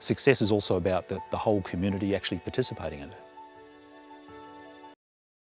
Success is also about the, the whole community actually participating in it.